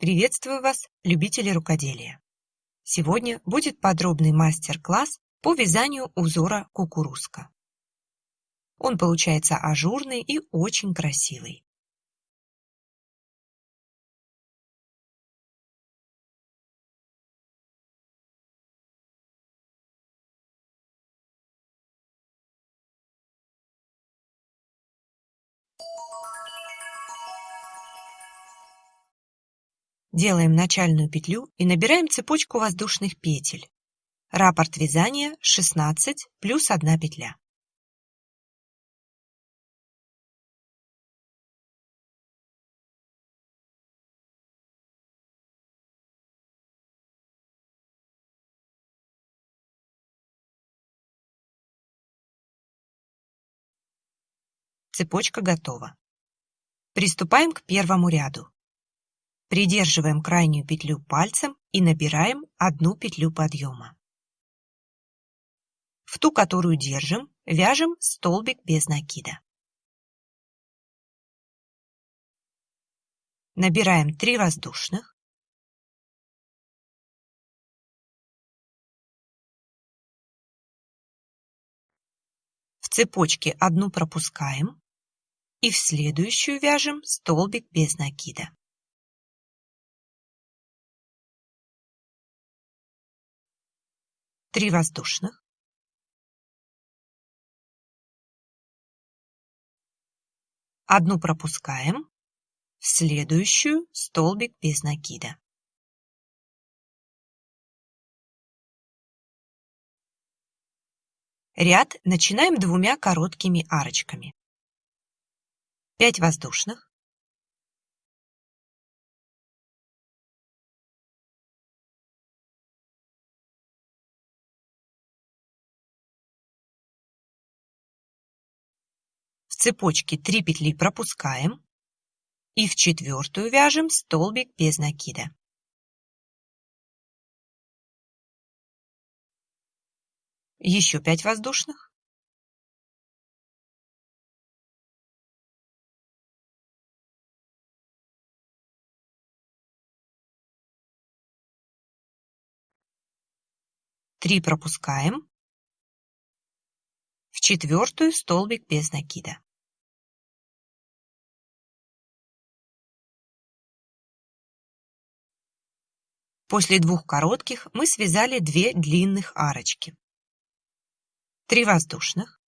Приветствую вас, любители рукоделия! Сегодня будет подробный мастер-класс по вязанию узора кукурузка. Он получается ажурный и очень красивый. Делаем начальную петлю и набираем цепочку воздушных петель. Раппорт вязания 16 плюс 1 петля. Цепочка готова. Приступаем к первому ряду. Придерживаем крайнюю петлю пальцем и набираем одну петлю подъема. В ту, которую держим, вяжем столбик без накида. Набираем 3 воздушных. В цепочке одну пропускаем и в следующую вяжем столбик без накида. Три воздушных, одну пропускаем, в следующую столбик без накида. Ряд начинаем двумя короткими арочками. 5 воздушных, цепочке 3 петли пропускаем и в четвертую вяжем столбик без накида. Еще 5 воздушных. Три пропускаем. В четвертую столбик без накида. После двух коротких мы связали две длинных арочки. Три воздушных.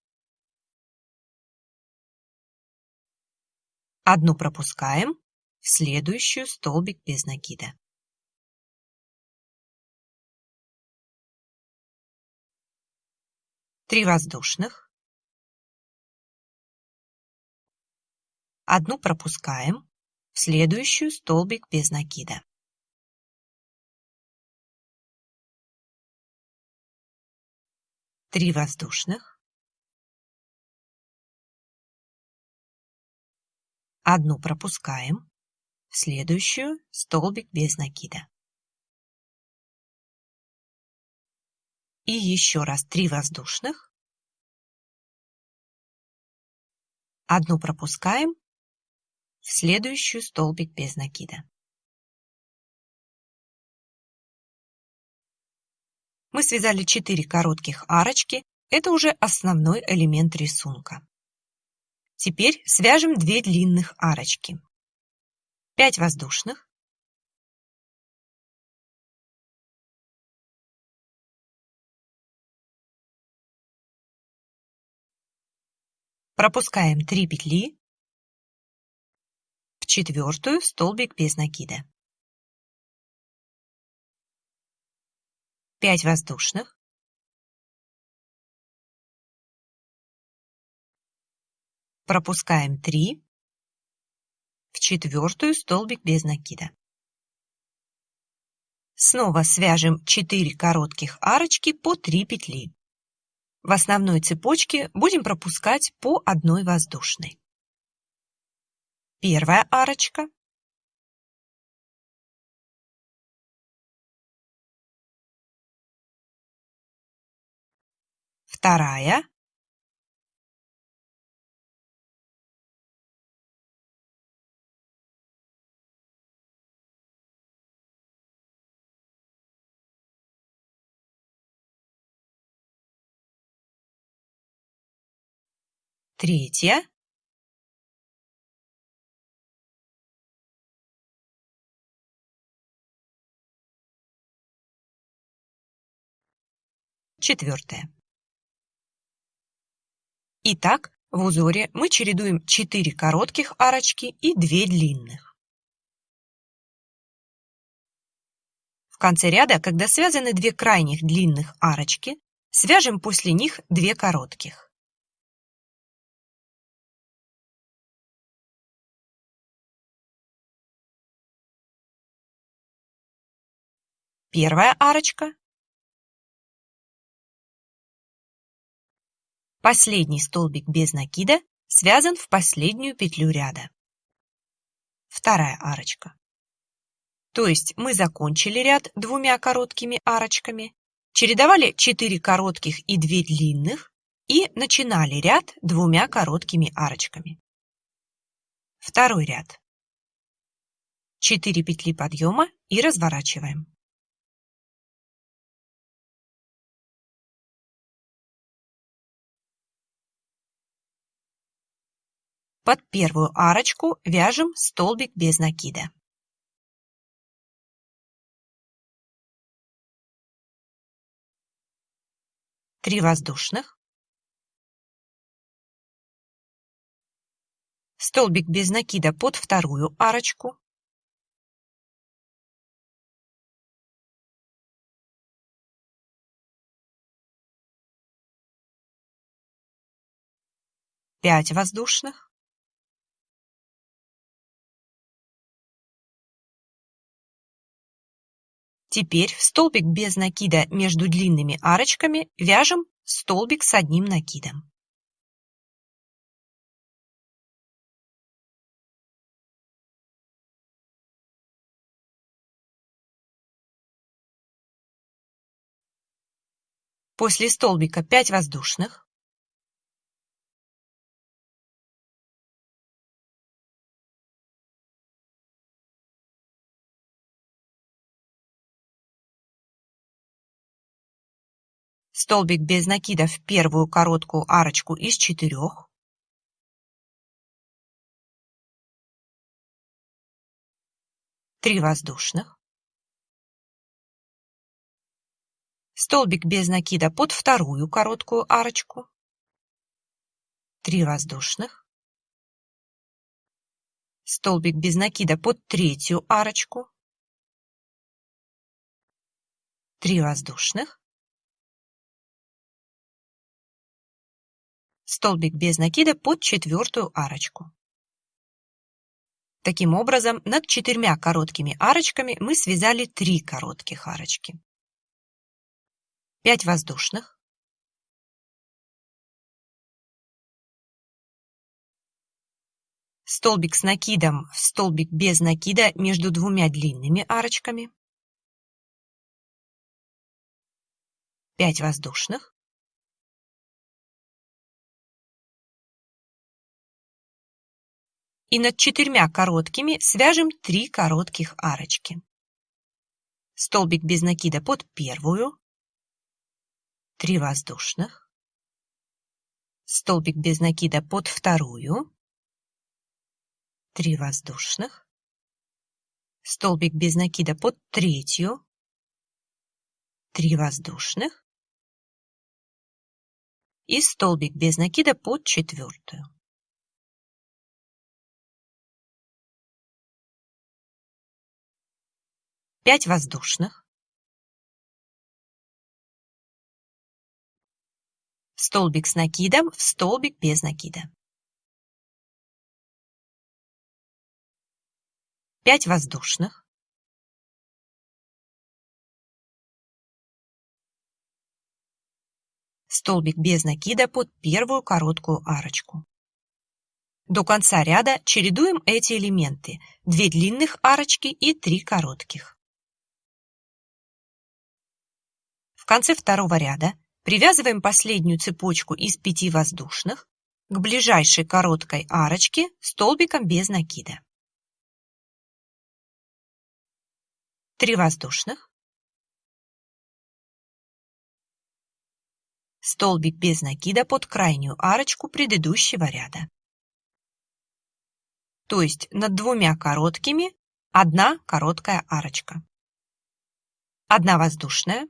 Одну пропускаем, в следующую столбик без накида. Три воздушных. Одну пропускаем, в следующую столбик без накида. Три воздушных, одну пропускаем, в следующую столбик без накида. И еще раз три воздушных, одну пропускаем, в следующую столбик без накида. Мы связали 4 коротких арочки, это уже основной элемент рисунка. Теперь свяжем 2 длинных арочки. 5 воздушных. Пропускаем 3 петли в четвертую столбик без накида. 5 воздушных, пропускаем 3, в четвертую столбик без накида. Снова свяжем 4 коротких арочки по 3 петли. В основной цепочке будем пропускать по одной воздушной. Первая арочка, вторая Третья. Четвертое. Итак, в узоре мы чередуем 4 коротких арочки и 2 длинных. В конце ряда, когда связаны две крайних длинных арочки, свяжем после них 2 коротких. Первая арочка Последний столбик без накида связан в последнюю петлю ряда. Вторая арочка. То есть мы закончили ряд двумя короткими арочками, чередовали 4 коротких и 2 длинных и начинали ряд двумя короткими арочками. Второй ряд. 4 петли подъема и разворачиваем. Под первую арочку вяжем столбик без накида. Три воздушных. Столбик без накида под вторую арочку. Пять воздушных. Теперь в столбик без накида между длинными арочками вяжем столбик с одним накидом. После столбика 5 воздушных. Столбик без накида в первую короткую арочку из четырех, три воздушных, столбик без накида под вторую короткую арочку, три воздушных, столбик без накида под третью арочку, три воздушных, столбик без накида под четвертую арочку. Таким образом, над четырьмя короткими арочками мы связали три коротких арочки. 5 воздушных. Столбик с накидом в столбик без накида между двумя длинными арочками. 5 воздушных. И над четырьмя короткими свяжем три коротких арочки. Столбик без накида под первую, три воздушных, столбик без накида под вторую, три воздушных, столбик без накида под третью, три воздушных. И столбик без накида под четвертую. 5 воздушных, столбик с накидом в столбик без накида. 5 воздушных, столбик без накида под первую короткую арочку. До конца ряда чередуем эти элементы – 2 длинных арочки и 3 коротких. Конце второго ряда привязываем последнюю цепочку из пяти воздушных к ближайшей короткой арочке столбиком без накида. 3 воздушных, столбик без накида под крайнюю арочку предыдущего ряда. То есть над двумя короткими одна короткая арочка. Одна воздушная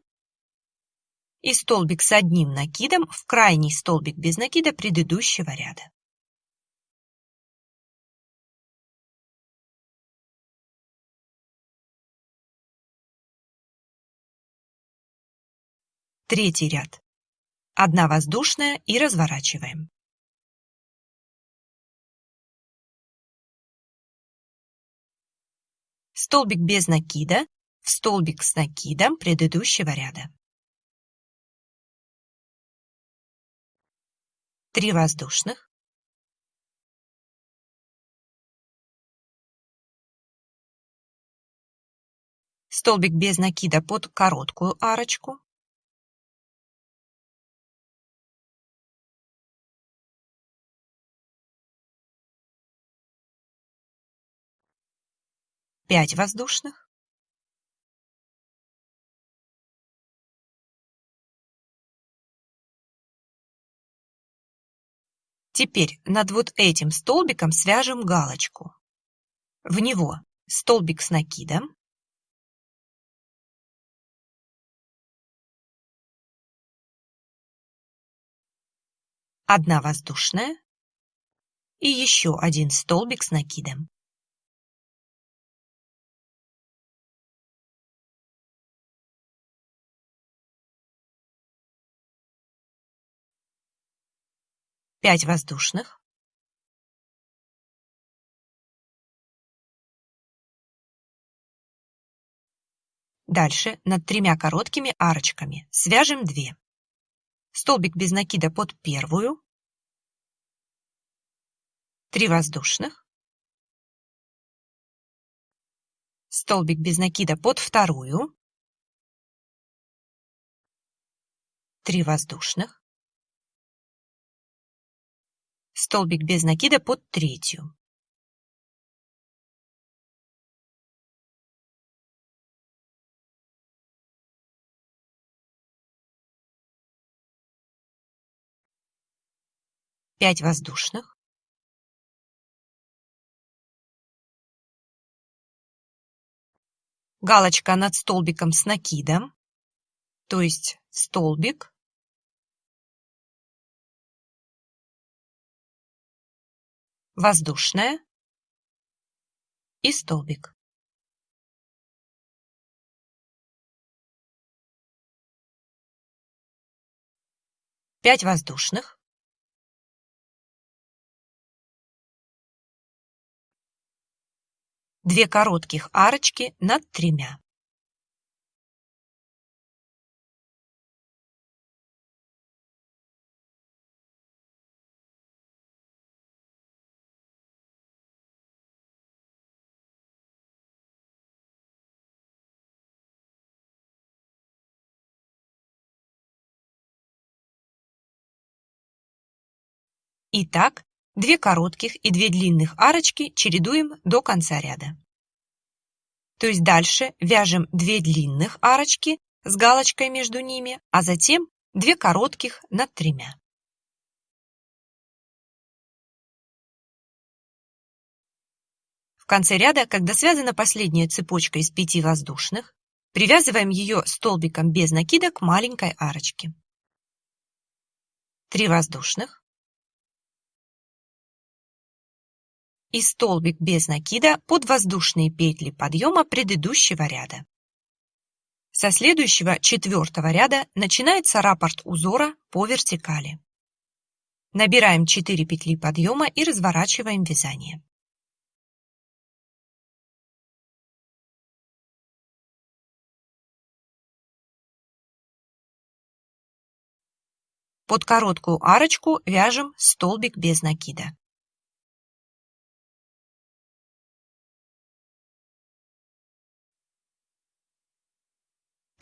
и столбик с одним накидом в крайний столбик без накида предыдущего ряда. Третий ряд. Одна воздушная и разворачиваем. Столбик без накида в столбик с накидом предыдущего ряда. Три воздушных. Столбик без накида под короткую арочку. Пять воздушных. Теперь над вот этим столбиком свяжем галочку. В него столбик с накидом. Одна воздушная и еще один столбик с накидом. Пять воздушных. Дальше над тремя короткими арочками свяжем 2. Столбик без накида под первую. 3 воздушных. Столбик без накида под вторую. 3 воздушных столбик без накида под третью. Пять воздушных. Галочка над столбиком с накидом, то есть столбик, воздушная и столбик. Пять воздушных. Две коротких арочки над тремя. Итак, две коротких и две длинных арочки чередуем до конца ряда. То есть дальше вяжем две длинных арочки с галочкой между ними, а затем две коротких над тремя. В конце ряда, когда связана последняя цепочка из пяти воздушных, привязываем ее столбиком без накида к маленькой арочке. Три воздушных. И столбик без накида под воздушные петли подъема предыдущего ряда. Со следующего четвертого ряда начинается раппорт узора по вертикали. Набираем 4 петли подъема и разворачиваем вязание. Под короткую арочку вяжем столбик без накида.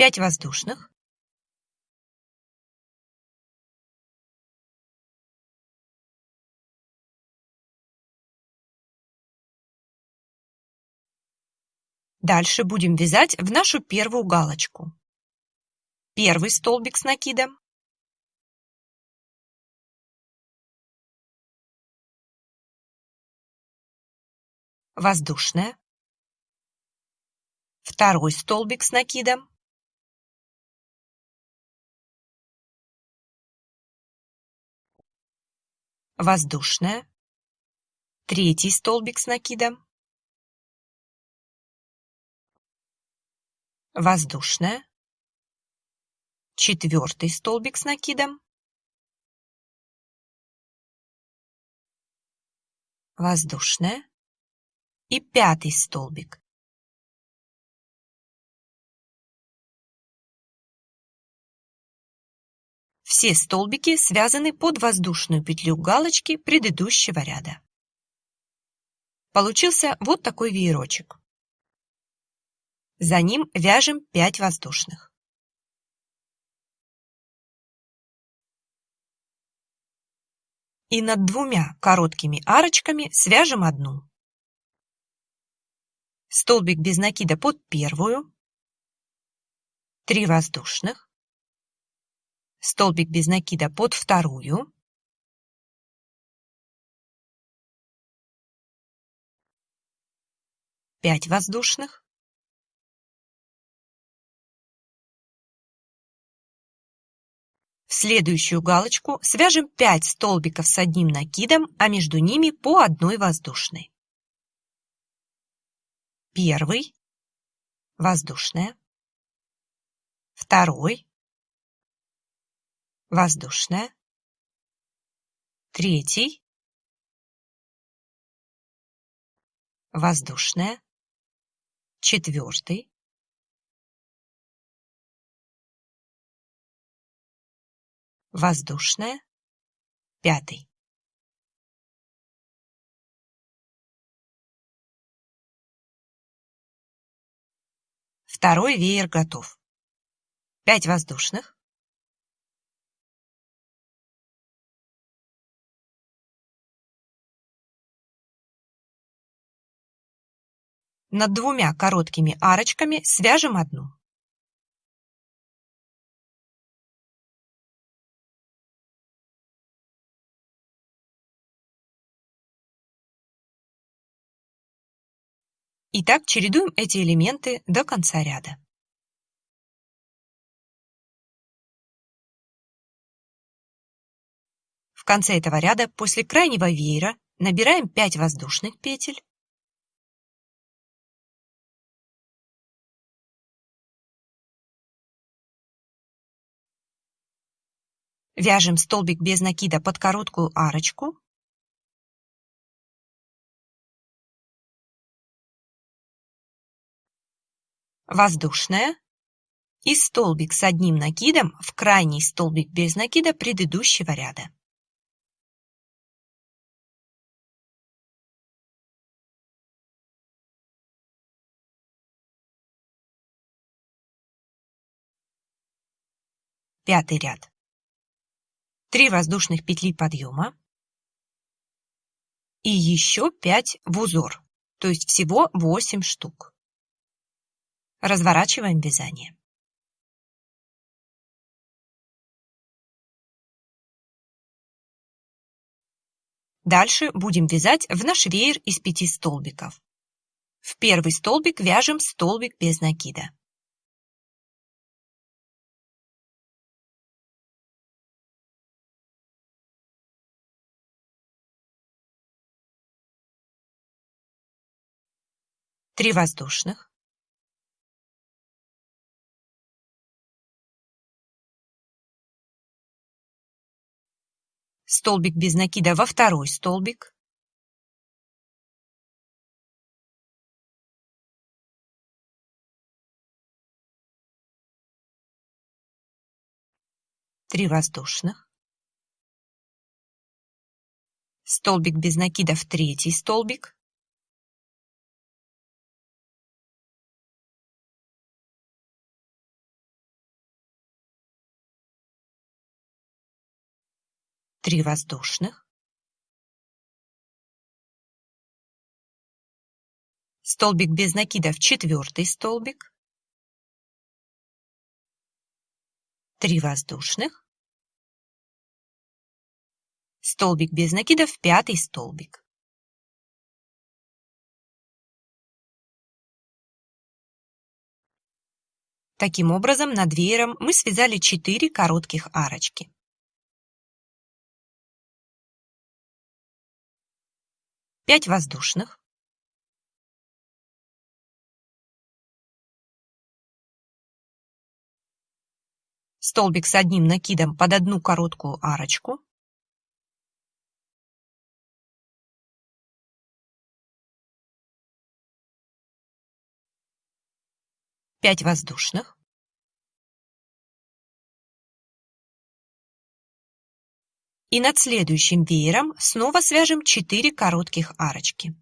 пять воздушных Дальше будем вязать в нашу первую галочку. Первый столбик с накидом. Воздушная. Второй столбик с накидом. Воздушная, третий столбик с накидом, воздушная, четвертый столбик с накидом, воздушная. И пятый столбик. Все столбики связаны под воздушную петлю галочки предыдущего ряда. Получился вот такой веерочек. За ним вяжем 5 воздушных. И над двумя короткими арочками свяжем одну. Столбик без накида под первую, 3 воздушных, столбик без накида под вторую, пять воздушных, В следующую галочку свяжем 5 столбиков с одним накидом, а между ними по одной воздушной. Первый, воздушная, второй, воздушная, третий, воздушная, четвертый, воздушная, пятый. Второй веер готов. Пять воздушных, Над двумя короткими арочками свяжем одну. И так чередуем эти элементы до конца ряда. В конце этого ряда после крайнего веера набираем 5 воздушных петель Вяжем столбик без накида под короткую арочку. Воздушная. И столбик с одним накидом в крайний столбик без накида предыдущего ряда. Пятый ряд. 3 воздушных петли подъема и еще 5 в узор, то есть всего 8 штук. Разворачиваем вязание. Дальше будем вязать в наш веер из 5 столбиков. В первый столбик вяжем столбик без накида. Три воздушных, столбик без накида во второй столбик, три воздушных, столбик без накида в третий столбик, Три воздушных. Столбик без накида в четвертый столбик. Три воздушных. Столбик без накида в пятый столбик. Таким образом, над веером мы связали 4 коротких арочки. Пять воздушных. Столбик с одним накидом под одну короткую арочку. Пять воздушных. И над следующим веером снова свяжем 4 коротких арочки.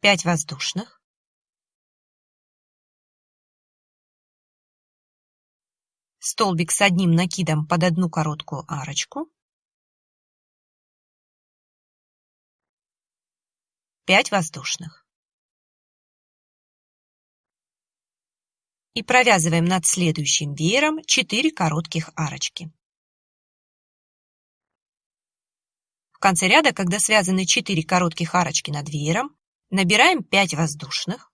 Пять воздушных. Столбик с одним накидом под одну короткую арочку. Пять воздушных. И провязываем над следующим веером 4 коротких арочки. В конце ряда, когда связаны 4 коротких арочки над веером, Набираем 5 воздушных.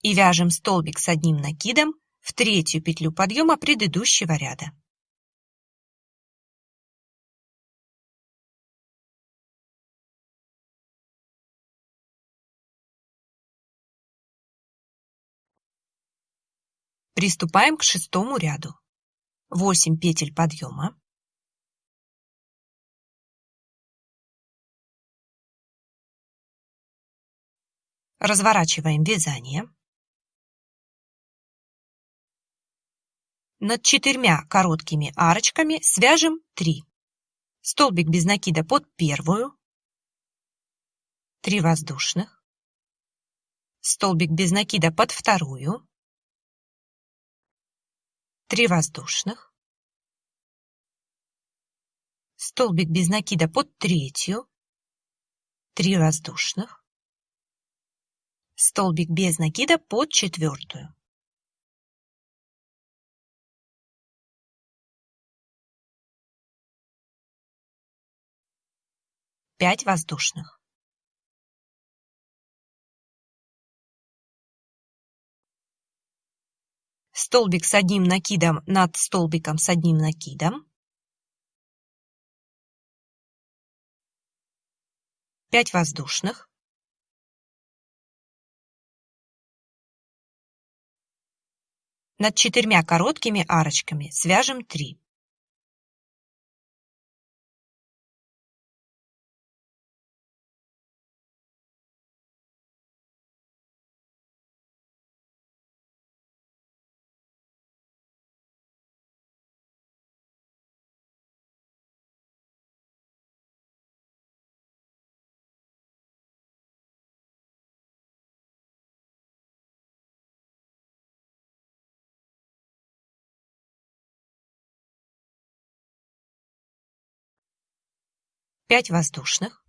И вяжем столбик с одним накидом в третью петлю подъема предыдущего ряда. Приступаем к шестому ряду. 8 петель подъема, разворачиваем вязание, над четырьмя короткими арочками свяжем 3. Столбик без накида под первую, 3 воздушных, столбик без накида под вторую, 3 воздушных, столбик без накида под третью, 3 воздушных, столбик без накида под четвертую. Пять воздушных. Столбик с одним накидом над столбиком с одним накидом, 5 воздушных, над четырьмя короткими арочками свяжем 3. Пять воздушных,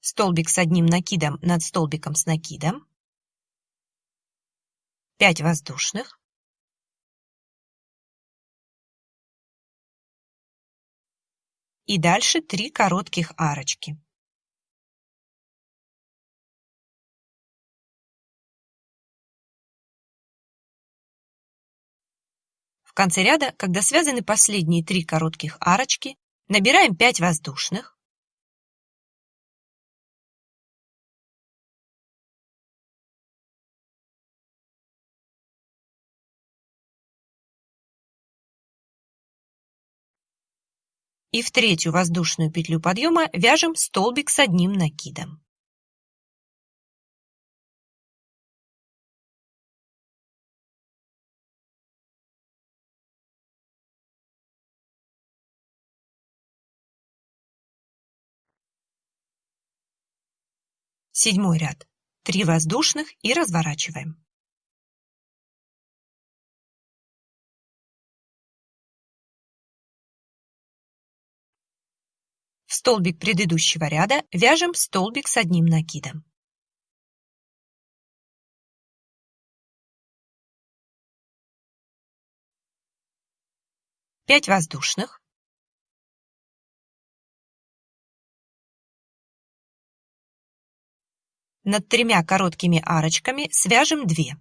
столбик с одним накидом над столбиком с накидом, 5 воздушных, и дальше 3 коротких арочки. Конце ряда, когда связаны последние три коротких арочки, набираем 5 воздушных, и в третью воздушную петлю подъема вяжем столбик с одним накидом. Седьмой ряд. Три воздушных и разворачиваем. В столбик предыдущего ряда вяжем столбик с одним накидом. Пять воздушных. Над тремя короткими арочками свяжем 2.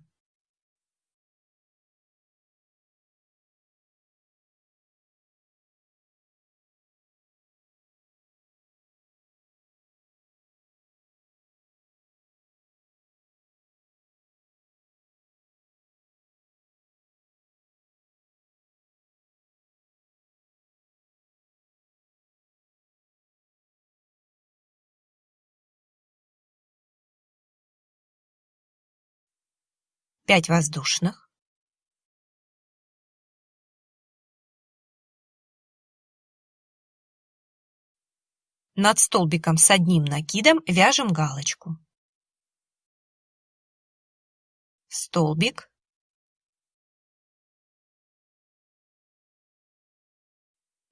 Пять воздушных. Над столбиком с одним накидом вяжем галочку. Столбик.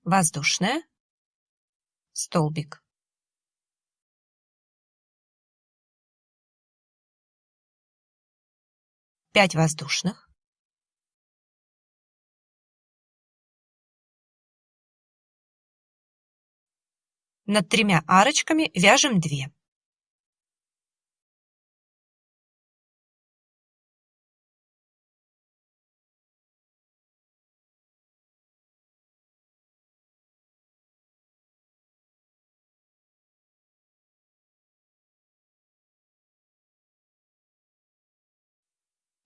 Воздушная. Столбик. 5 воздушных. Над тремя арочками вяжем 2.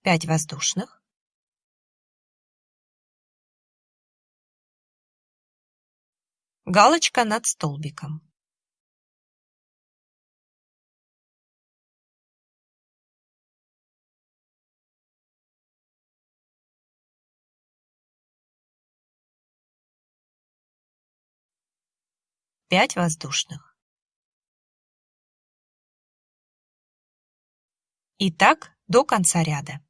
Пять воздушных, галочка над столбиком. Пять воздушных. И так до конца ряда.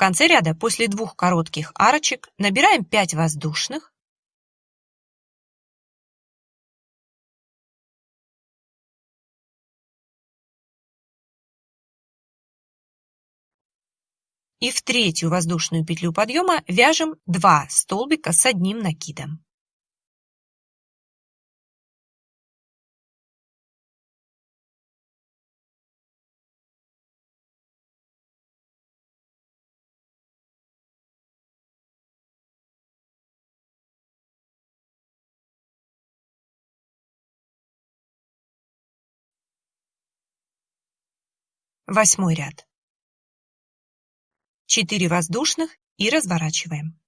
Конце ряда после двух коротких арочек набираем 5 воздушных, и в третью воздушную петлю подъема вяжем 2 столбика с одним накидом. Восьмой ряд. 4 воздушных и разворачиваем.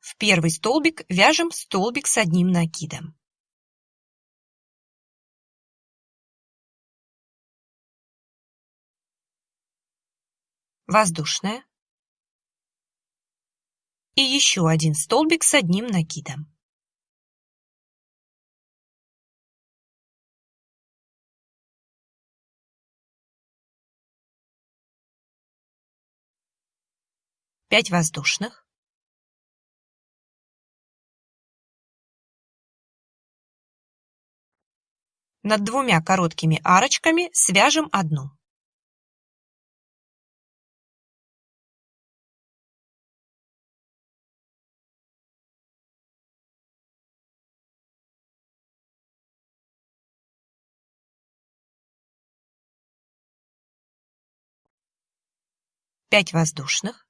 В первый столбик вяжем столбик с одним накидом. Воздушная и еще один столбик с одним накидом. Пять воздушных. Над двумя короткими арочками свяжем одну. Пять воздушных.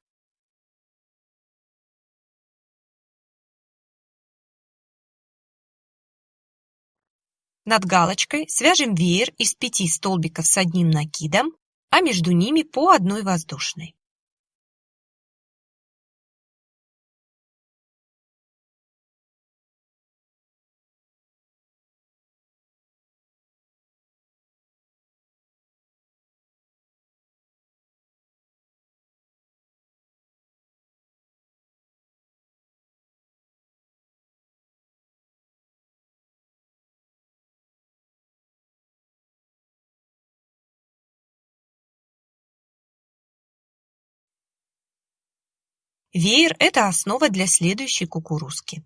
Над галочкой свяжем веер из пяти столбиков с одним накидом, а между ними по одной воздушной. Веер – это основа для следующей кукурузки.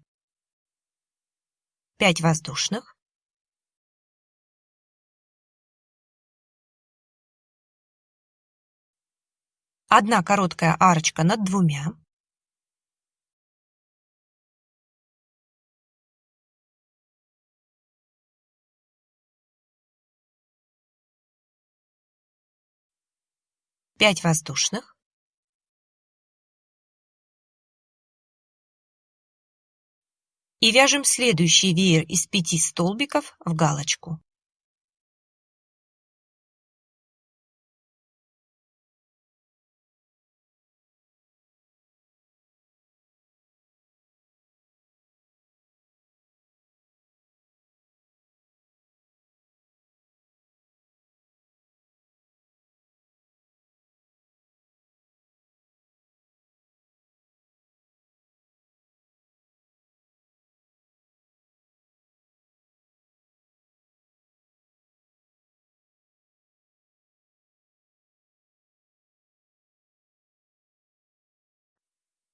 5 воздушных. Одна короткая арочка над двумя. Пять воздушных. И вяжем следующий веер из пяти столбиков в галочку.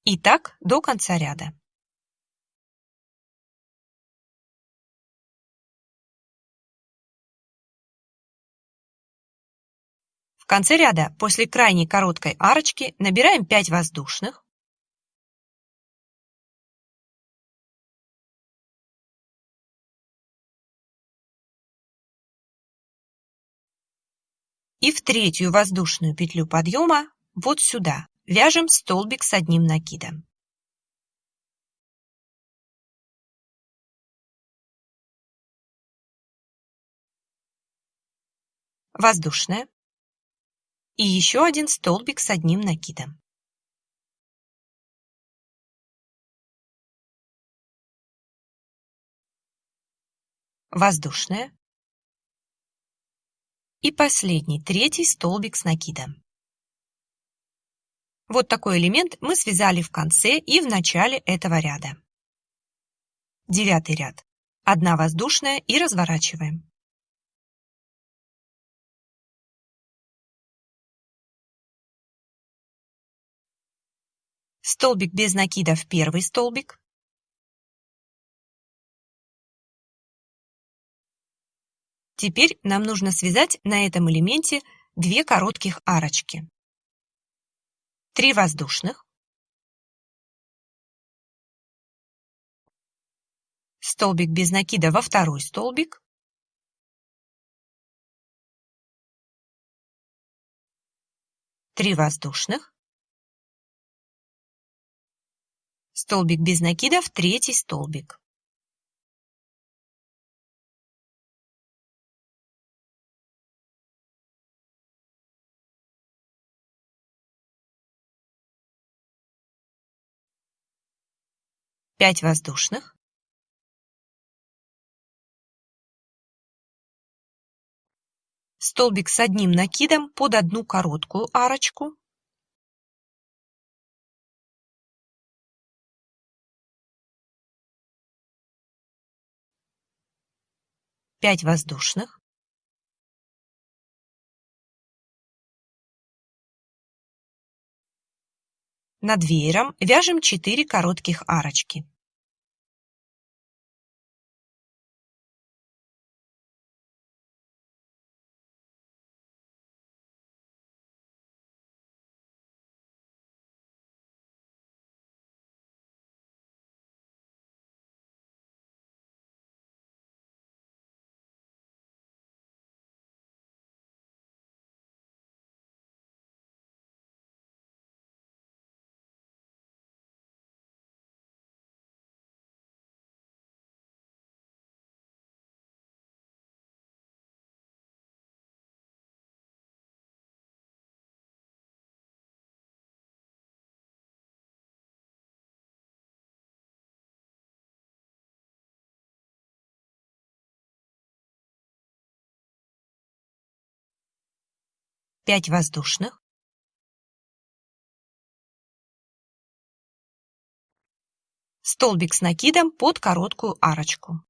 И так до конца ряда. В конце ряда после крайней короткой арочки набираем 5 воздушных. И в третью воздушную петлю подъема вот сюда Вяжем столбик с одним накидом. Воздушная. И еще один столбик с одним накидом. Воздушная. И последний, третий столбик с накидом. Вот такой элемент мы связали в конце и в начале этого ряда. Девятый ряд. Одна воздушная и разворачиваем. Столбик без накида в первый столбик. Теперь нам нужно связать на этом элементе две коротких арочки. 3 воздушных, столбик без накида во второй столбик, три воздушных, столбик без накида в третий столбик. 5 воздушных, столбик с одним накидом под одну короткую арочку, пять воздушных, Над веером вяжем 4 коротких арочки. 5 воздушных, столбик с накидом под короткую арочку.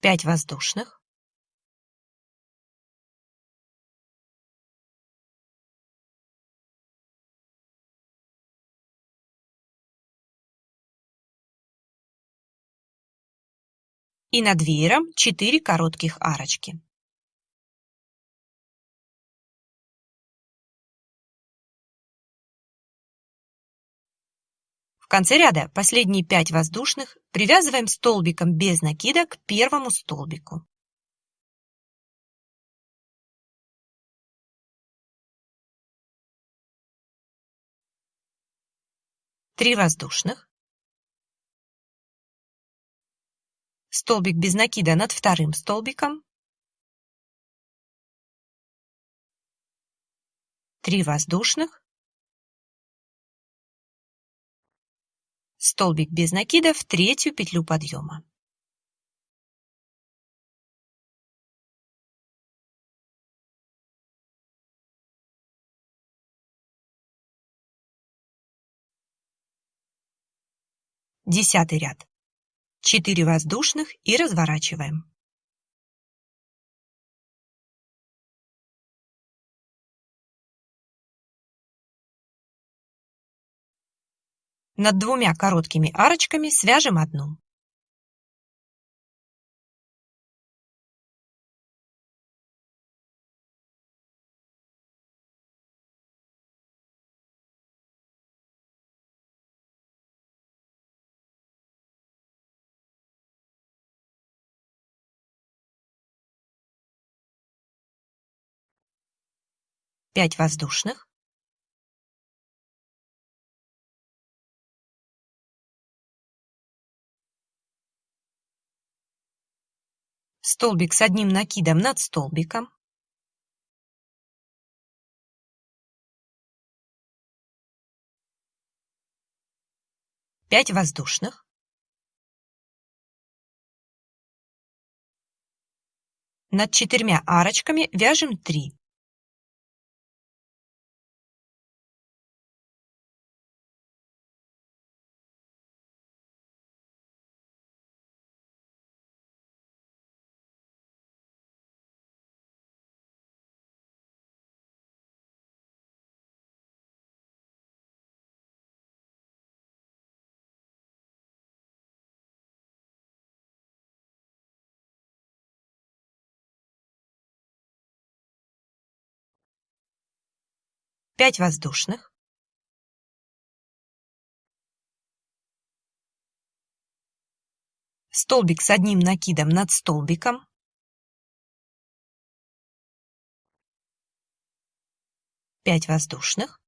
Пять воздушных. И над веером 4 коротких арочки. В конце ряда последние 5 воздушных привязываем столбиком без накида к первому столбику. Три воздушных. Столбик без накида над вторым столбиком. Три воздушных. столбик без накида в третью петлю подъема. Десятый ряд. 4 воздушных и разворачиваем. Над двумя короткими арочками свяжем одну. Пять воздушных. столбик с одним накидом над столбиком, пять воздушных, над четырьмя арочками вяжем 3. Пять воздушных, столбик с одним накидом над столбиком, пять воздушных.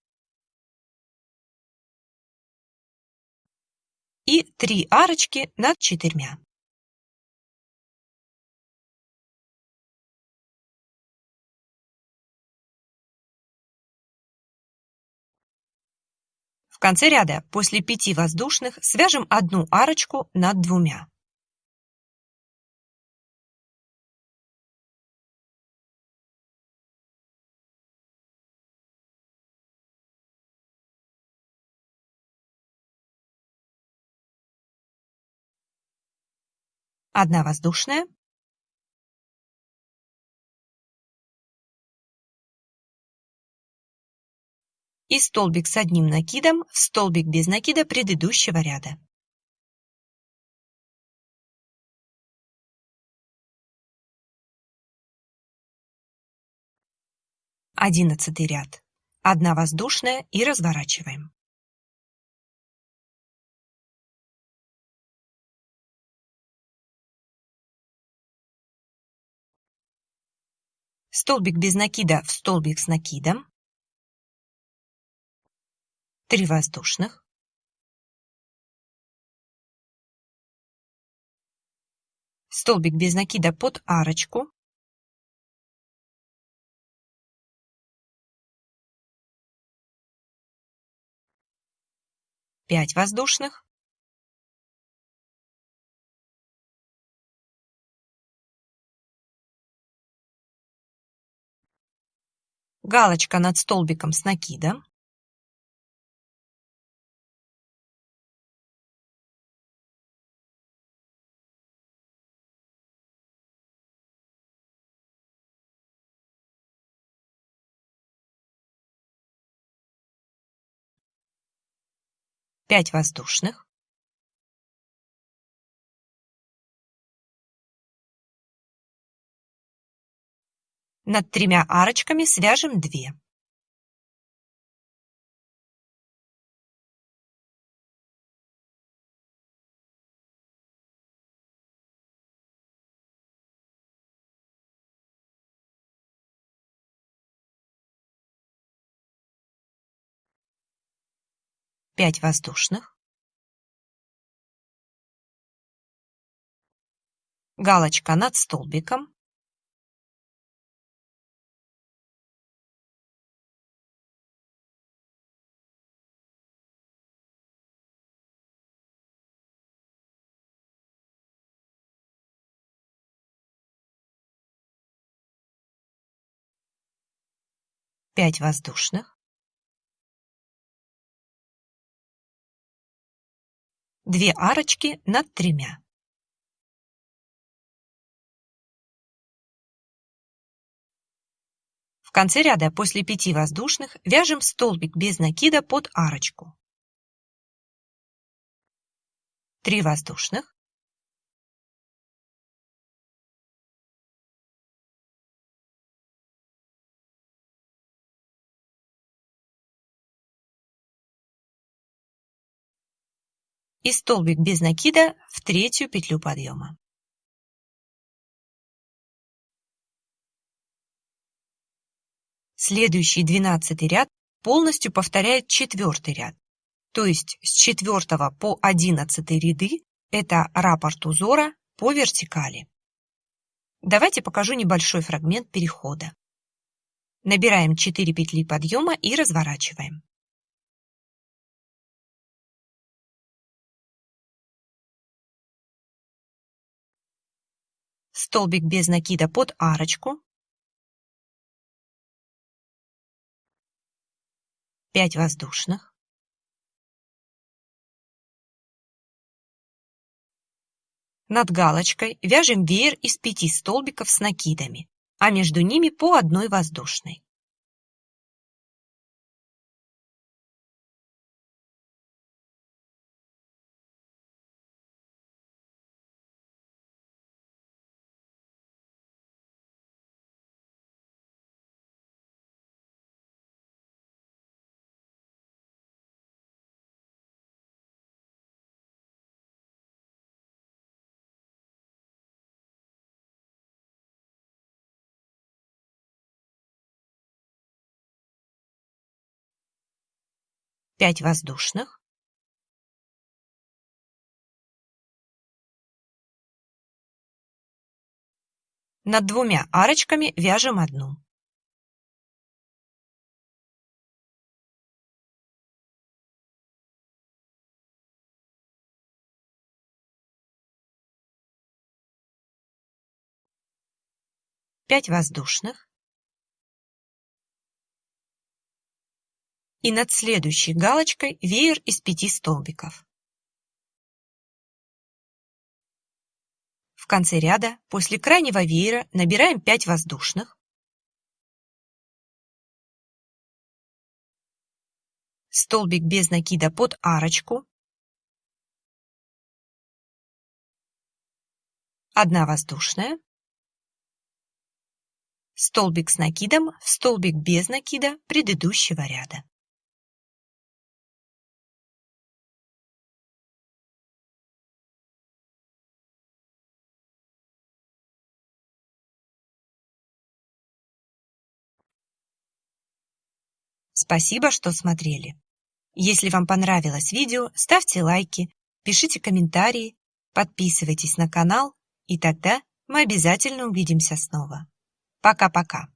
И три арочки над четырьмя. В конце ряда после пяти воздушных свяжем одну арочку над двумя. Одна воздушная, и столбик с одним накидом в столбик без накида предыдущего ряда. Одиннадцатый ряд. Одна воздушная и разворачиваем. Столбик без накида в столбик с накидом. Три воздушных. Столбик без накида под арочку. Пять воздушных. галочка над столбиком с накидом, пять воздушных, Над тремя арочками свяжем две. Пять воздушных. Галочка над столбиком. пять воздушных, две арочки над тремя. В конце ряда после пяти воздушных вяжем столбик без накида под арочку. Три воздушных, и столбик без накида в третью петлю подъема. Следующий двенадцатый ряд полностью повторяет четвертый ряд, то есть с четвертого по одиннадцатый ряды это раппорт узора по вертикали. Давайте покажу небольшой фрагмент перехода. Набираем 4 петли подъема и разворачиваем. Столбик без накида под арочку, 5 воздушных, Над галочкой вяжем веер из пяти столбиков с накидами, а между ними по одной воздушной. Пять воздушных, Над двумя арочками вяжем одну. Пять воздушных. И над следующей галочкой веер из пяти столбиков. В конце ряда после крайнего веера набираем 5 воздушных, столбик без накида под арочку, одна воздушная, столбик с накидом в столбик без накида предыдущего ряда. Спасибо, что смотрели. Если вам понравилось видео, ставьте лайки, пишите комментарии, подписывайтесь на канал, и тогда мы обязательно увидимся снова. Пока-пока.